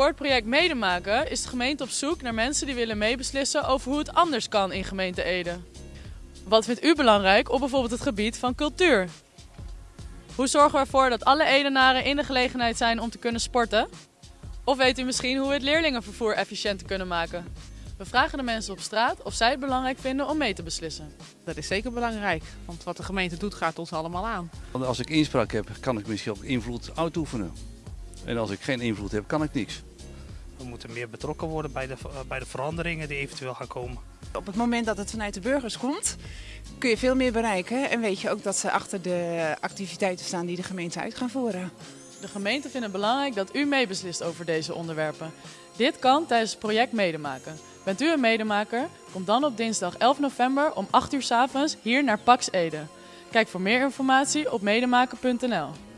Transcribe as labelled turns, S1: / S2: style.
S1: Voor het project Medemaken is de gemeente op zoek naar mensen die willen meebeslissen over hoe het anders kan in gemeente Ede. Wat vindt u belangrijk op bijvoorbeeld het gebied van cultuur? Hoe zorgen we ervoor dat alle Edenaren in de gelegenheid zijn om te kunnen sporten? Of weet u misschien hoe we het leerlingenvervoer efficiënter kunnen maken? We vragen de mensen op straat of zij het belangrijk vinden om mee te beslissen.
S2: Dat is zeker belangrijk, want wat de gemeente doet gaat ons allemaal aan.
S3: Want als ik inspraak heb, kan ik misschien ook invloed uitoefenen. En als ik geen invloed heb, kan ik niks.
S4: We moeten meer betrokken worden bij de, bij de veranderingen die eventueel gaan komen.
S5: Op het moment dat het vanuit de burgers komt, kun je veel meer bereiken. En weet je ook dat ze achter de activiteiten staan die de gemeente uit gaan voeren.
S1: De gemeente vindt het belangrijk dat u meebeslist over deze onderwerpen. Dit kan tijdens het project Medemaken. Bent u een medemaker? Kom dan op dinsdag 11 november om 8 uur s avonds hier naar Pax Ede. Kijk voor meer informatie op medemaken.nl.